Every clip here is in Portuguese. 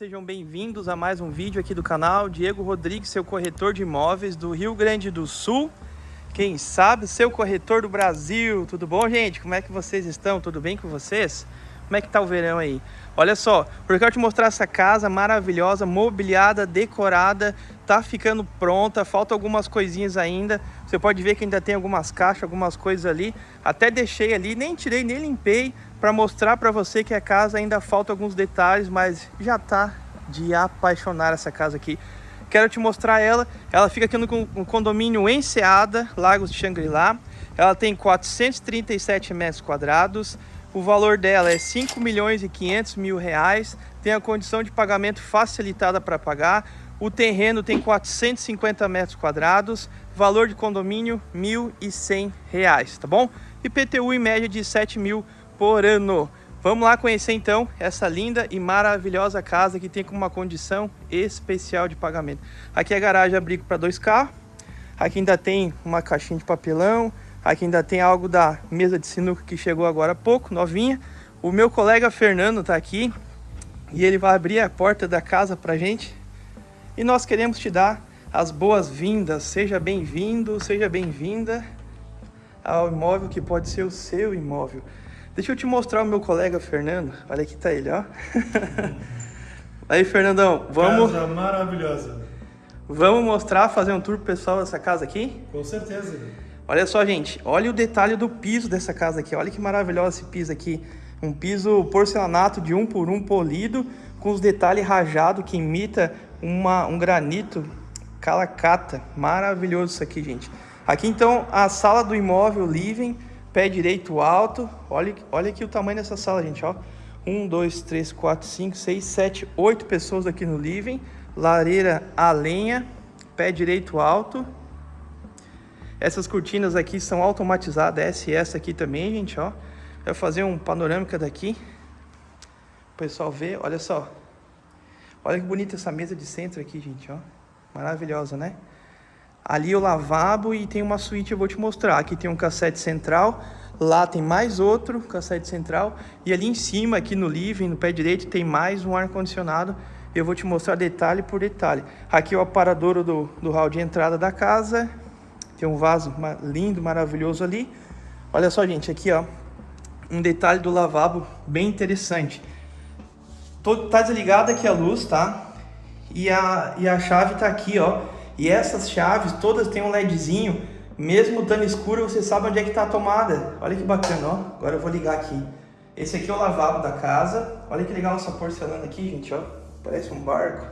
Sejam bem-vindos a mais um vídeo aqui do canal. Diego Rodrigues, seu corretor de imóveis do Rio Grande do Sul. Quem sabe, seu corretor do Brasil. Tudo bom, gente? Como é que vocês estão? Tudo bem com vocês? Como é que tá o verão aí? Olha só, eu quero te mostrar essa casa maravilhosa, mobiliada, decorada, tá ficando pronta, falta algumas coisinhas ainda. Você pode ver que ainda tem algumas caixas, algumas coisas ali. Até deixei ali, nem tirei, nem limpei, para mostrar para você que a casa ainda falta alguns detalhes, mas já tá de apaixonar essa casa aqui. Quero te mostrar ela. Ela fica aqui no condomínio Enseada, Lagos de Xangri-Lá. Ela tem 437 metros quadrados. O valor dela é 5 milhões e 500 mil reais. Tem a condição de pagamento facilitada para pagar. O terreno tem 450 metros quadrados. Valor de condomínio, 1.100 reais, tá bom? IPTU em média de 7 mil por ano. Vamos lá conhecer então essa linda e maravilhosa casa que tem com uma condição especial de pagamento. Aqui é garagem abrigo para dois carros. Aqui ainda tem uma caixinha de papelão, Aqui ainda tem algo da mesa de sinuca que chegou agora há pouco, novinha. O meu colega Fernando está aqui e ele vai abrir a porta da casa para gente. E nós queremos te dar as boas-vindas. Seja bem-vindo, seja bem-vinda ao imóvel que pode ser o seu imóvel. Deixa eu te mostrar o meu colega Fernando. Olha aqui tá ele, ó. Aí, Fernandão, vamos... Casa maravilhosa. Vamos mostrar, fazer um tour pro pessoal dessa casa aqui? Com certeza. Olha só, gente, olha o detalhe do piso dessa casa aqui. Olha que maravilhoso esse piso aqui. Um piso porcelanato de um por um polido, com os detalhes rajados que imita uma, um granito calacata. Maravilhoso isso aqui, gente. Aqui então a sala do imóvel living, pé direito alto. Olha, olha aqui o tamanho dessa sala, gente, ó. Um, dois, três, quatro, cinco, seis, sete, oito pessoas aqui no living. Lareira a lenha, pé direito alto. Essas cortinas aqui são automatizadas, SS aqui também, gente, ó. Vai fazer um panorâmica daqui. O pessoal ver, olha só. Olha que bonita essa mesa de centro aqui, gente, ó. Maravilhosa, né? Ali o lavabo e tem uma suíte, eu vou te mostrar. Aqui tem um cassete central, lá tem mais outro cassete central. E ali em cima, aqui no living, no pé direito, tem mais um ar-condicionado. Eu vou te mostrar detalhe por detalhe. Aqui é o aparadouro do, do hall de entrada da casa. Tem um vaso lindo, maravilhoso ali. Olha só, gente, aqui, ó. Um detalhe do lavabo bem interessante. Tá desligada aqui a luz, tá? E a, e a chave tá aqui, ó. E essas chaves todas têm um LEDzinho. Mesmo dando escuro, você sabe onde é que tá a tomada. Olha que bacana, ó. Agora eu vou ligar aqui. Esse aqui é o lavabo da casa. Olha que legal essa porcelana aqui, gente, ó. Parece um barco.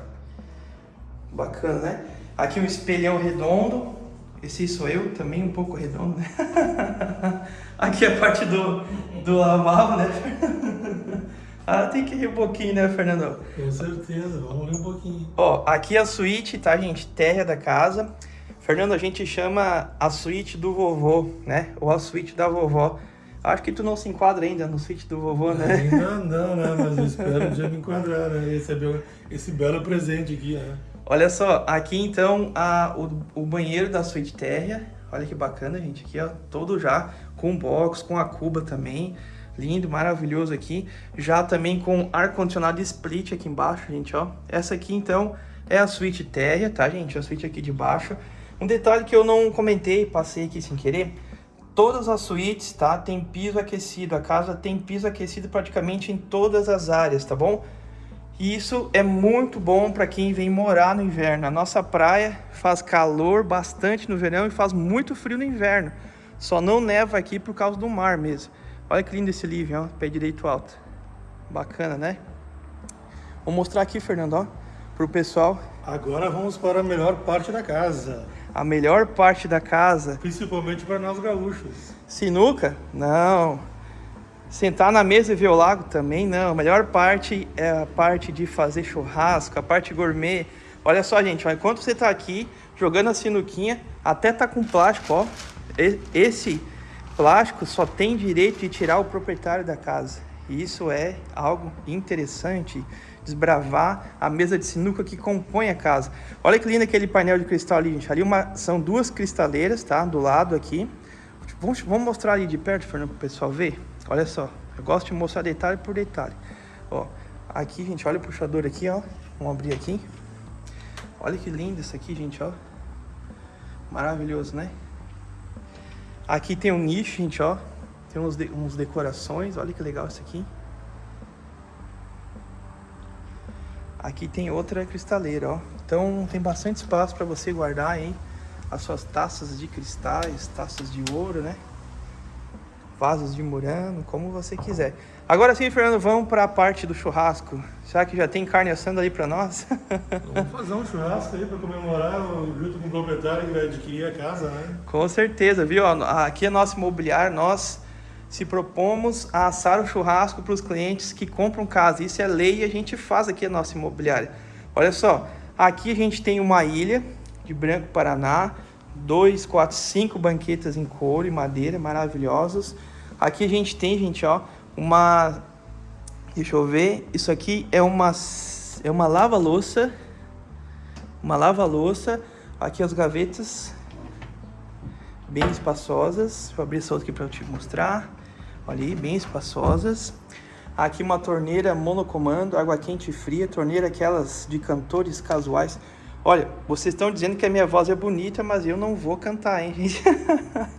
Bacana, né? Aqui o espelhão redondo. Esse sou eu, também um pouco redondo, né? Aqui é a parte do, do lavabo, né, Ah, tem que rir um pouquinho, né, Fernando? Com certeza, vamos rir um pouquinho. Ó, aqui é a suíte, tá, gente? Terra da casa. Fernando, a gente chama a suíte do vovô, né? Ou a suíte da vovó. Acho que tu não se enquadra ainda no suíte do vovô, né? Ainda não, né? Mas eu espero um dia me enquadrar, né? Receber esse belo presente aqui, né? Olha só, aqui então a, o, o banheiro da suíte térrea. Olha que bacana, gente. Aqui, ó, todo já com box, com a cuba também. Lindo, maravilhoso aqui. Já também com ar-condicionado split aqui embaixo, gente, ó. Essa aqui, então, é a suíte térrea, tá, gente? A suíte aqui de baixo. Um detalhe que eu não comentei, passei aqui sem querer. Todas as suítes, tá? Tem piso aquecido. A casa tem piso aquecido praticamente em todas as áreas, tá bom? E isso é muito bom para quem vem morar no inverno. A nossa praia faz calor bastante no verão e faz muito frio no inverno. Só não neva aqui por causa do mar mesmo. Olha que lindo esse livro, ó, pé direito alto. Bacana, né? Vou mostrar aqui, Fernando, ó, pro pessoal. Agora vamos para a melhor parte da casa. A melhor parte da casa. Principalmente para nós gaúchos. Sinuca? Não. Sentar na mesa e ver o lago também não. A melhor parte é a parte de fazer churrasco, a parte gourmet. Olha só, gente, ó, enquanto você está aqui jogando a sinuquinha, até tá com plástico, ó. Esse plástico só tem direito de tirar o proprietário da casa. E isso é algo interessante, desbravar a mesa de sinuca que compõe a casa. Olha que lindo aquele painel de cristal ali, gente. Ali uma, são duas cristaleiras, tá? Do lado aqui. Vamos, vamos mostrar ali de perto, Fernando, para o pessoal ver. Olha só, eu gosto de mostrar detalhe por detalhe. Ó, Aqui, gente, olha o puxador aqui, ó. Vamos abrir aqui. Olha que lindo isso aqui, gente, ó. Maravilhoso, né? Aqui tem um nicho, gente, ó. Tem uns, de, uns decorações, olha que legal isso aqui. Aqui tem outra cristaleira, ó. Então tem bastante espaço para você guardar aí as suas taças de cristais, taças de ouro, né? Vasos de murano, como você quiser. Agora sim, Fernando, vamos para a parte do churrasco. Será que já tem carne assando ali para nós? Vamos fazer um churrasco aí para comemorar junto com o proprietário que vai adquirir a casa, né? Com certeza, viu? Aqui é nosso imobiliário, nós se propomos a assar o churrasco para os clientes que compram casa. Isso é lei e a gente faz aqui a nossa imobiliária. Olha só, aqui a gente tem uma ilha de Branco Paraná, dois, quatro, cinco banquetas em couro e madeira maravilhosos. Aqui a gente tem, gente, ó, uma deixa eu ver, isso aqui é uma é uma lava-louça, uma lava-louça. Aqui as gavetas bem espaçosas. Eu abrir essa outra aqui para eu te mostrar. Olha aí, bem espaçosas. Aqui uma torneira monocomando, água quente e fria, torneira aquelas de cantores casuais. Olha, vocês estão dizendo que a minha voz é bonita, mas eu não vou cantar, hein, gente?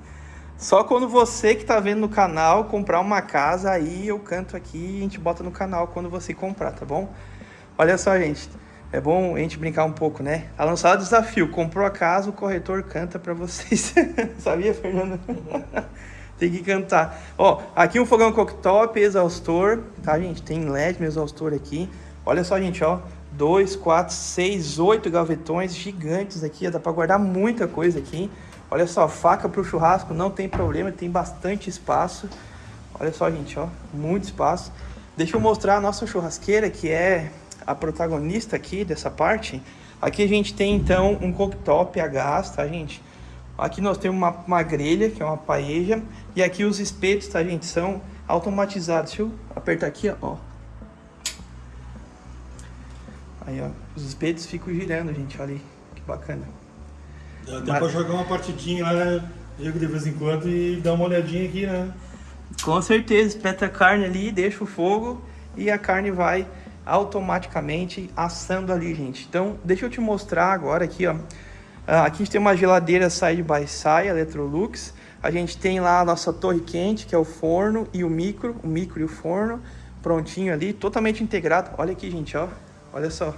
Só quando você que está vendo no canal comprar uma casa, aí eu canto aqui e a gente bota no canal quando você comprar, tá bom? Olha só, gente. É bom a gente brincar um pouco, né? A lançada desafio. Comprou a casa, o corretor canta para vocês. Sabia, Fernando? Tem que cantar. Ó, aqui um fogão cooktop, exaustor, tá, gente? Tem LED no exaustor aqui. Olha só, gente, ó. 2, 4, 6, 8 gavetões gigantes aqui. Dá para guardar muita coisa aqui. Olha só, faca para o churrasco, não tem problema, tem bastante espaço. Olha só, gente, ó, muito espaço. Deixa eu mostrar a nossa churrasqueira, que é a protagonista aqui dessa parte. Aqui a gente tem, então, um cooktop a gás, tá, gente? Aqui nós temos uma, uma grelha, que é uma paeja. E aqui os espetos, tá, gente, são automatizados. Deixa eu apertar aqui, ó. Aí, ó, os espetos ficam girando, gente, olha aí, que bacana. Dá até Mas... pra jogar uma partidinha lá, né? Jogo de vez em quando e dar uma olhadinha aqui, né? Com certeza, espeta a carne ali, deixa o fogo e a carne vai automaticamente assando ali, gente. Então, deixa eu te mostrar agora aqui, ó. Ah, aqui a gente tem uma geladeira side by side, Electrolux. A gente tem lá a nossa torre quente, que é o forno e o micro, o micro e o forno, prontinho ali, totalmente integrado. Olha aqui, gente, ó. Olha só.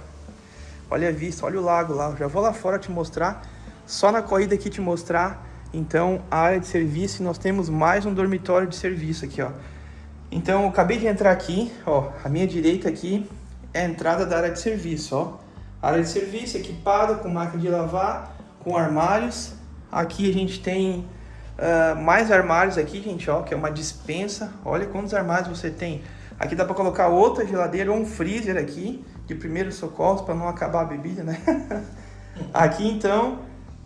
Olha a vista, olha o lago lá. Eu já vou lá fora te mostrar só na corrida aqui te mostrar, então, a área de serviço, nós temos mais um dormitório de serviço aqui, ó. Então, eu acabei de entrar aqui, ó, a minha direita aqui é a entrada da área de serviço, ó. área de serviço equipada com máquina de lavar, com armários. Aqui a gente tem uh, mais armários aqui, gente, ó, que é uma dispensa. Olha quantos armários você tem. Aqui dá para colocar outra geladeira ou um freezer aqui, de primeiros socorros, para não acabar a bebida, né? aqui, então,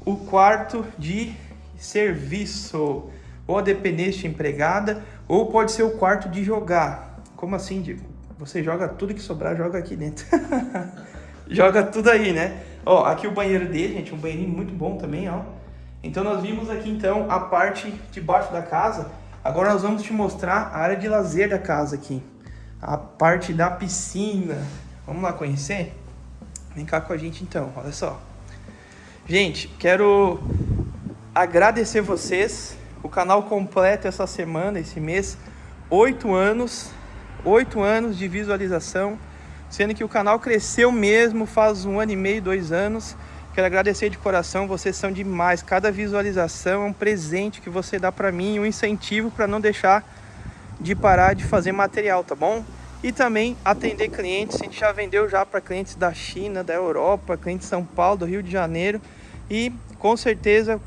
o quarto de serviço, ou a dependência empregada, ou pode ser o quarto de jogar. Como assim, Diego? Você joga tudo que sobrar, joga aqui dentro. joga tudo aí, né? Ó, aqui o banheiro dele, gente, um banheirinho muito bom também, ó. Então nós vimos aqui então a parte de baixo da casa. Agora nós vamos te mostrar a área de lazer da casa aqui. A parte da piscina. Vamos lá conhecer? Vem cá com a gente então, olha só. Gente, quero agradecer vocês. O canal completo essa semana, esse mês, oito anos, oito anos de visualização, sendo que o canal cresceu mesmo faz um ano e meio, dois anos. Quero agradecer de coração, vocês são demais. Cada visualização é um presente que você dá para mim, um incentivo para não deixar de parar de fazer material, tá bom? E também atender clientes, a gente já vendeu já para clientes da China, da Europa, clientes de São Paulo, do Rio de Janeiro. E com certeza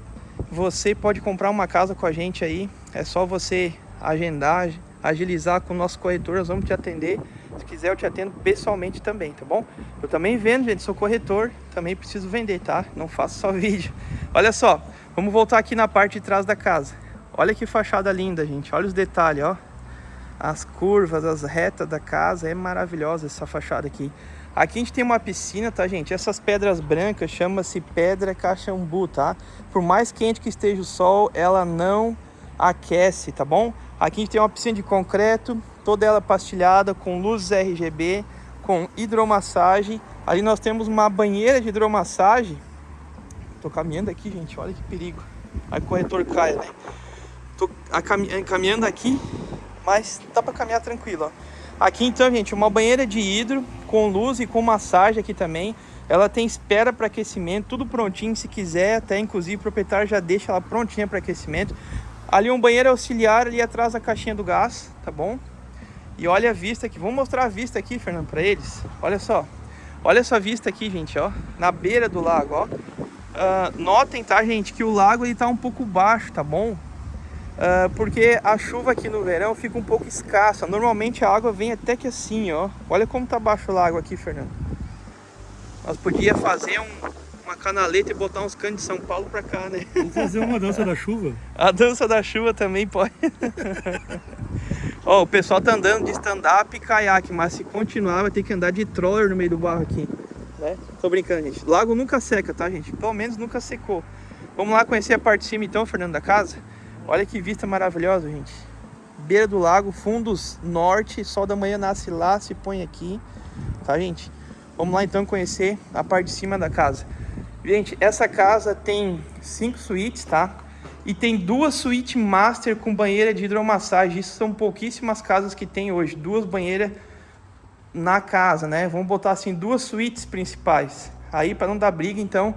você pode comprar uma casa com a gente aí. É só você agendar, agilizar com o nosso corretor, nós vamos te atender. Se quiser eu te atendo pessoalmente também, tá bom? Eu também vendo, gente, sou corretor, também preciso vender, tá? Não faço só vídeo. Olha só, vamos voltar aqui na parte de trás da casa. Olha que fachada linda, gente. Olha os detalhes, ó. As curvas, as retas da casa, é maravilhosa essa fachada aqui. Aqui a gente tem uma piscina, tá, gente? Essas pedras brancas chama-se pedra caxambu, tá? Por mais quente que esteja o sol, ela não aquece, tá bom? Aqui a gente tem uma piscina de concreto, toda ela pastilhada com luzes RGB, com hidromassagem. Ali nós temos uma banheira de hidromassagem. Tô caminhando aqui, gente, olha que perigo. Aí o corretor cai, né? Tô caminhando aqui, mas dá para caminhar tranquilo, ó. Aqui então, gente, uma banheira de hidro com luz e com massagem aqui também. Ela tem espera para aquecimento, tudo prontinho, se quiser, até inclusive o proprietário já deixa ela prontinha para aquecimento. Ali um banheiro auxiliar ali atrás da caixinha do gás, tá bom? E olha a vista aqui, vamos mostrar a vista aqui, Fernando, para eles. Olha só, olha essa vista aqui, gente, ó, na beira do lago, ó. Uh, notem, tá, gente, que o lago ele tá um pouco baixo, tá bom? Uh, porque a chuva aqui no verão fica um pouco escassa. Normalmente a água vem até que assim, ó. Olha como tá baixo o lago aqui, Fernando. Nós podíamos fazer um, uma canaleta e botar uns canos de São Paulo pra cá, né? Vamos fazer uma dança da chuva. A dança da chuva também pode. ó, o pessoal tá andando de stand-up e caiaque, mas se continuar vai ter que andar de troller no meio do barro aqui. Né? Tô brincando, gente. Lago nunca seca, tá, gente? Pelo menos nunca secou. Vamos lá conhecer a parte de cima então, Fernando, da casa? Olha que vista maravilhosa, gente. Beira do lago, fundos norte, sol da manhã nasce lá, se põe aqui, tá, gente? Vamos lá então conhecer a parte de cima da casa. Gente, essa casa tem cinco suítes, tá? E tem duas suítes master com banheira de hidromassagem. Isso são pouquíssimas casas que tem hoje, duas banheiras na casa, né? Vamos botar assim duas suítes principais. Aí para não dar briga, então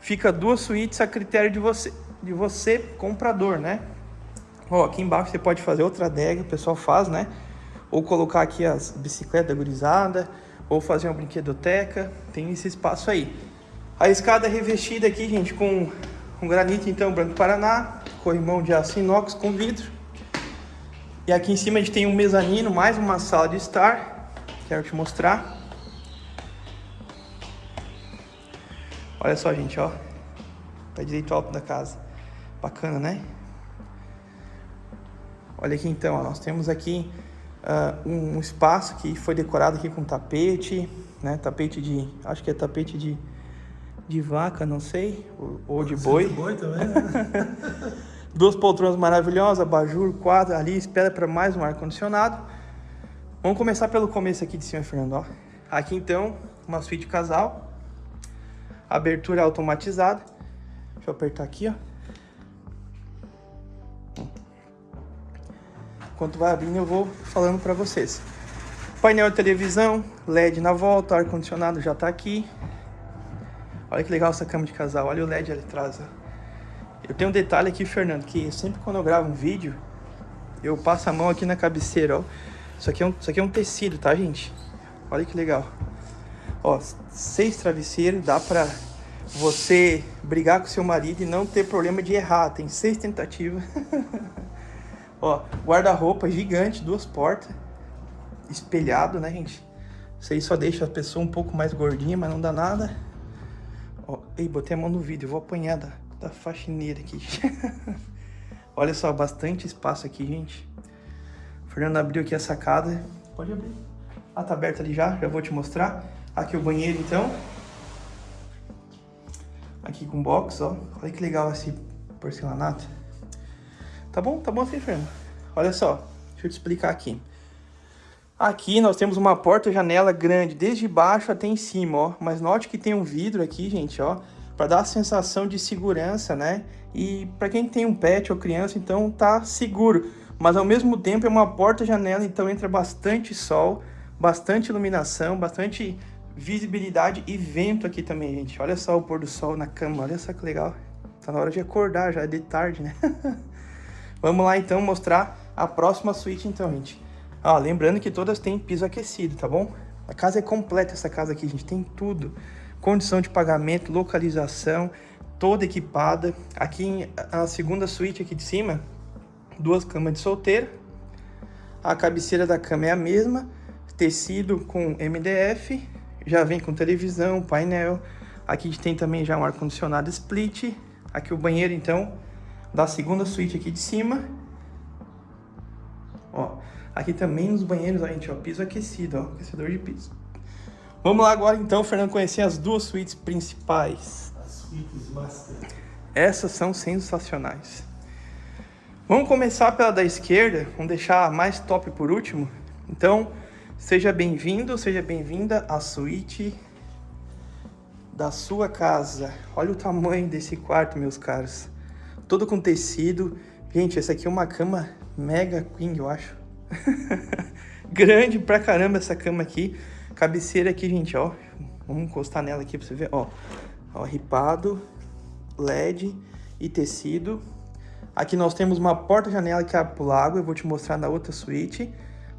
fica duas suítes a critério de você de você, comprador, né? Ó, aqui embaixo você pode fazer outra adega, o pessoal faz, né? Ou colocar aqui as bicicletas gurizada, ou fazer uma brinquedoteca, tem esse espaço aí. A escada é revestida aqui, gente, com um granito, então, branco Paraná, corrimão de aço inox com vidro. E aqui em cima a gente tem um mezanino, mais uma sala de estar, quero te mostrar. Olha só, gente, ó, pé direito alto da casa. Bacana, né? Olha aqui então, ó, nós temos aqui uh, um espaço que foi decorado aqui com tapete, né? Tapete de, acho que é tapete de, de vaca, não sei, ou, ou de boi. De boi também, né? Duas poltronas maravilhosas, abajur, quadro ali, espera para mais um ar-condicionado. Vamos começar pelo começo aqui de cima, Fernando, ó. Aqui então, uma suíte casal, abertura automatizada. Deixa eu apertar aqui, ó. Enquanto vai abrindo, eu vou falando para vocês. Painel de televisão, LED na volta, ar-condicionado já tá aqui. Olha que legal essa cama de casal, olha o LED ali atrás. Eu tenho um detalhe aqui, Fernando, que sempre quando eu gravo um vídeo, eu passo a mão aqui na cabeceira, ó. Isso aqui é um, isso aqui é um tecido, tá, gente? Olha que legal. Ó, seis travesseiros, dá pra você brigar com seu marido e não ter problema de errar. Tem seis tentativas. Ó, guarda-roupa gigante, duas portas. Espelhado, né, gente? Isso aí só deixa a pessoa um pouco mais gordinha, mas não dá nada. Ó, ei, botei a mão no vídeo, vou apanhar da, da faxineira aqui. Olha só, bastante espaço aqui, gente. O Fernando abriu aqui a sacada. Pode abrir. Ah, tá aberta ali já, já vou te mostrar. Aqui o banheiro, então. Aqui com box, ó. Olha que legal esse porcelanato. Tá bom? Tá bom assim, Fernando? Olha só, deixa eu te explicar aqui. Aqui nós temos uma porta-janela grande, desde baixo até em cima, ó. Mas note que tem um vidro aqui, gente, ó. Pra dar a sensação de segurança, né? E pra quem tem um pet ou criança, então tá seguro. Mas ao mesmo tempo é uma porta-janela, então entra bastante sol, bastante iluminação, bastante visibilidade e vento aqui também, gente. Olha só o pôr do sol na cama, olha só que legal. Tá na hora de acordar, já é de tarde, né? Vamos lá então mostrar a próxima suíte então, gente. Ó, lembrando que todas têm piso aquecido, tá bom? A casa é completa essa casa aqui, gente, tem tudo. Condição de pagamento, localização, toda equipada. Aqui a segunda suíte aqui de cima, duas camas de solteiro. A cabeceira da cama é a mesma, tecido com MDF, já vem com televisão, painel. Aqui tem também já um ar-condicionado split. Aqui o banheiro, então, da segunda suíte aqui de cima. Ó, aqui também nos banheiros, ó, gente, ó, piso aquecido, ó, aquecedor de piso. Vamos lá agora então, Fernando, conhecer as duas suítes principais. As suítes master. Essas são sensacionais. Vamos começar pela da esquerda, vamos deixar a mais top por último. Então, Seja bem-vindo, seja bem-vinda à suíte da sua casa. Olha o tamanho desse quarto, meus caros. Todo com tecido. Gente, essa aqui é uma cama mega queen, eu acho. Grande pra caramba essa cama aqui. Cabeceira aqui, gente, ó. Vamos encostar nela aqui pra você ver, ó. Ó, ripado, LED e tecido. Aqui nós temos uma porta-janela que abre pro lago. Eu vou te mostrar na outra suíte.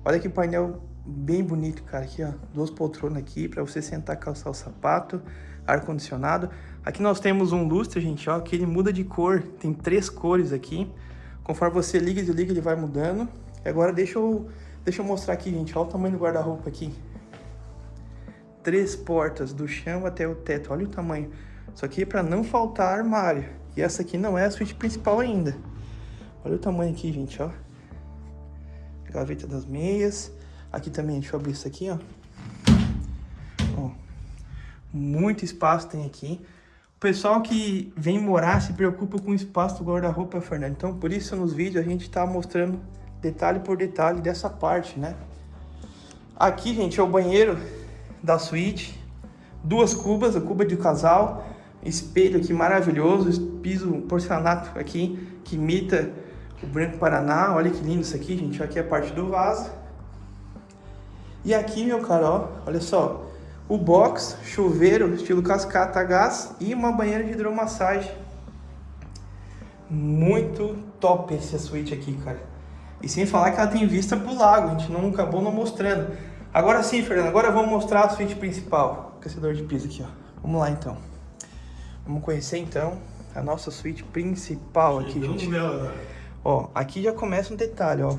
Olha que painel bem bonito, cara. Aqui, ó. Duas poltronas aqui pra você sentar, calçar o sapato. Ar-condicionado. Aqui nós temos um lustre, gente, ó. Que ele muda de cor. Tem três cores aqui. Conforme você liga e desliga, ele vai mudando. E agora deixa eu, deixa eu mostrar aqui, gente. Olha o tamanho do guarda-roupa aqui. Três portas, do chão até o teto. Olha o tamanho. Isso aqui é para não faltar armário. E essa aqui não é a suíte principal ainda. Olha o tamanho aqui, gente, ó. Gaveta das meias. Aqui também, deixa eu abrir isso aqui, ó. ó. Muito espaço tem aqui. Pessoal que vem morar se preocupa com o espaço do guarda-roupa, Fernando. Então, por isso, nos vídeos, a gente tá mostrando detalhe por detalhe dessa parte, né? Aqui, gente, é o banheiro da suíte. Duas cubas, a cuba de casal. Espelho aqui maravilhoso, piso porcelanato aqui, que imita o Branco Paraná. Olha que lindo isso aqui, gente. Aqui é a parte do vaso. E aqui, meu caro, ó, olha só. O box, chuveiro, estilo cascata a gás e uma banheira de hidromassagem. Muito top essa suíte aqui, cara. E sem falar que ela tem vista pro lago, a gente não acabou não mostrando. Agora sim, Fernando, agora vamos mostrar a suíte principal. Aquecedor de piso aqui, ó. Vamos lá, então. Vamos conhecer, então, a nossa suíte principal aqui, gente. Ó, aqui já começa um detalhe, ó.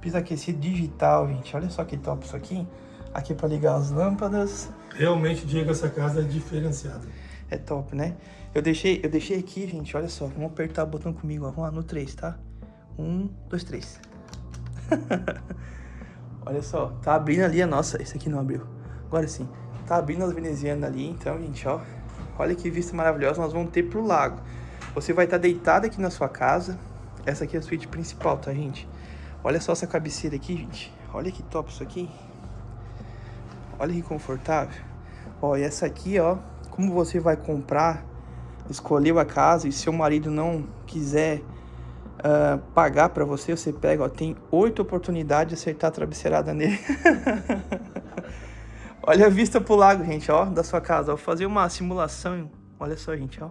Piso aquecido digital, gente. Olha só que top isso aqui. Aqui para ligar as lâmpadas. Realmente, Diego, essa casa é diferenciada. É top, né? Eu deixei, eu deixei aqui, gente, olha só. Vamos apertar o botão comigo, ó. Vamos lá no 3, tá? Um, dois, três. Olha só, tá abrindo ali a nossa... Esse aqui não abriu. Agora sim. Tá abrindo as venezianas ali, então, gente, ó. Olha que vista maravilhosa nós vamos ter pro lago. Você vai estar tá deitado aqui na sua casa. Essa aqui é a suíte principal, tá, gente? Olha só essa cabeceira aqui, gente. Olha que top isso aqui. Olha que confortável. Ó, e essa aqui, ó. Como você vai comprar, escolheu a casa e seu marido não quiser uh, pagar para você, você pega, ó, tem oito oportunidades de acertar a travesseirada nele. Olha a vista pro lago, gente, ó, da sua casa. Vou fazer uma simulação, olha só, gente, ó.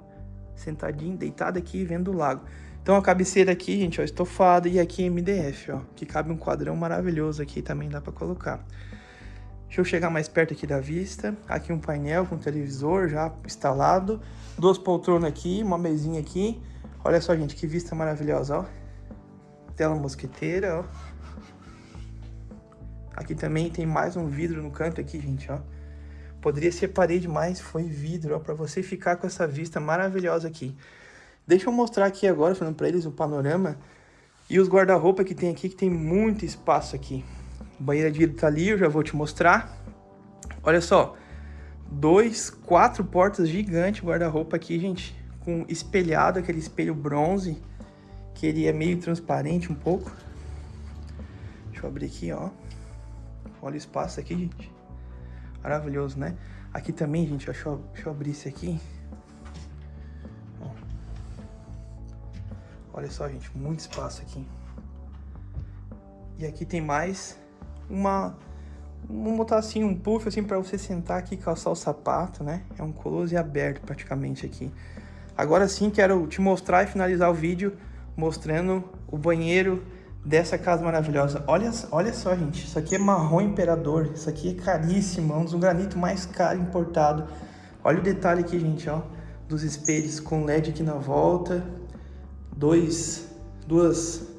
Sentadinho, deitado aqui, vendo o lago. Então a cabeceira aqui, gente, ó, estofada e aqui MDF, ó. Que cabe um quadrão maravilhoso aqui, também dá para colocar. Deixa eu chegar mais perto aqui da vista. Aqui um painel com televisor já instalado. Duas poltronas aqui, uma mesinha aqui. Olha só, gente, que vista maravilhosa, ó. Tela mosqueteira, ó. Aqui também tem mais um vidro no canto aqui, gente, ó. Poderia ser parede, mas foi vidro, ó, pra você ficar com essa vista maravilhosa aqui. Deixa eu mostrar aqui agora, falando pra eles, o panorama e os guarda-roupa que tem aqui, que tem muito espaço aqui. Banheira de vidro tá ali, eu já vou te mostrar. Olha só, dois, quatro portas gigantes guarda-roupa aqui, gente com espelhado, aquele espelho bronze, que ele é meio transparente um pouco. Deixa eu abrir aqui, ó. Olha o espaço aqui, gente. Maravilhoso, né? Aqui também, gente, deixa eu, deixa eu abrir esse aqui. Olha só, gente, muito espaço aqui. E aqui tem mais uma... Vamos botar assim um puff assim para você sentar aqui e calçar o sapato, né? É um close aberto praticamente aqui. Agora sim quero te mostrar e finalizar o vídeo mostrando o banheiro dessa casa maravilhosa. Olha, olha só, gente, isso aqui é marrom imperador, isso aqui é caríssimo, é um dos granitos mais caros importado. Olha o detalhe aqui, gente, ó, dos espelhos com LED aqui na volta, dois, duas...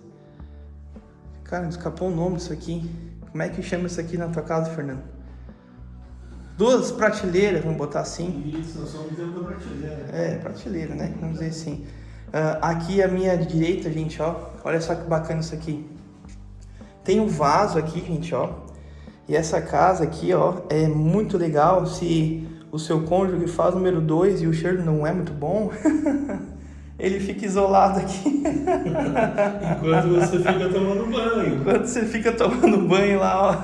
Cara, escapou o nome disso aqui. Como é que chama isso aqui na tua casa, Fernando? duas prateleiras, vamos botar assim. Isso, nós somos dentro da prateleira. É, prateleira, né? Vamos dizer assim. Uh, aqui à minha direita, gente, ó. Olha só que bacana isso aqui. Tem um vaso aqui, gente, ó. E essa casa aqui, ó, é muito legal. Se o seu cônjuge faz número 2 e o cheiro não é muito bom, ele fica isolado aqui. Enquanto você fica tomando banho. Enquanto você fica tomando banho lá, ó.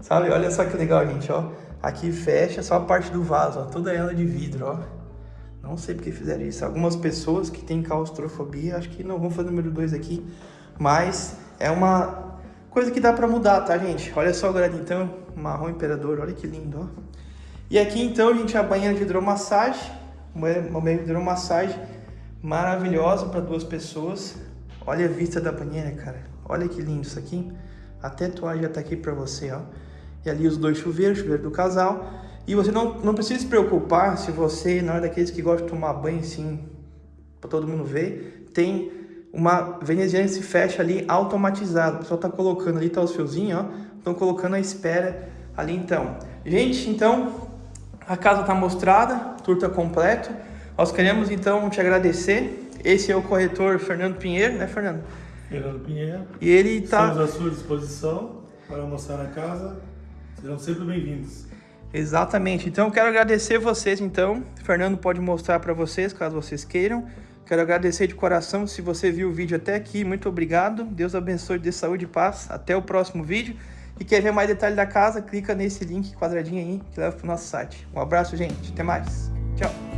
Sabe? Olha só que legal, gente, ó. Aqui fecha só a parte do vaso, ó. Toda ela de vidro, ó. Não sei porque fizeram isso. Algumas pessoas que têm claustrofobia, acho que não vão fazer o número 2 aqui. Mas é uma coisa que dá pra mudar, tá, gente? Olha só agora então, marrom imperador, olha que lindo, ó. E aqui então, gente, a banheira de hidromassagem. Uma hidromassagem maravilhosa para duas pessoas. Olha a vista da banheira, cara. Olha que lindo isso aqui. Até a toalha já tá aqui para você, ó. E ali os dois chuveiros, chuveiro do casal. E você não, não precisa se preocupar se você não é daqueles que gostam de tomar banho assim, para todo mundo ver. Tem uma veneziana que se fecha ali automatizado. O pessoal tá colocando ali, tá os fiozinhos, ó. Estão colocando a espera ali então. Gente, então, a casa tá mostrada, tour tá completo. Nós queremos então te agradecer. Esse é o corretor Fernando Pinheiro, né, Fernando? Fernando Pinheiro. E ele tá. Estamos à sua disposição para mostrar a casa. Serão sempre bem-vindos. Exatamente. Então, eu quero agradecer vocês, então. O Fernando pode mostrar para vocês, caso vocês queiram. Quero agradecer de coração se você viu o vídeo até aqui. Muito obrigado. Deus abençoe de saúde e paz. Até o próximo vídeo. E quer ver mais detalhes da casa, clica nesse link quadradinho aí que leva para o nosso site. Um abraço, gente. Até mais. Tchau.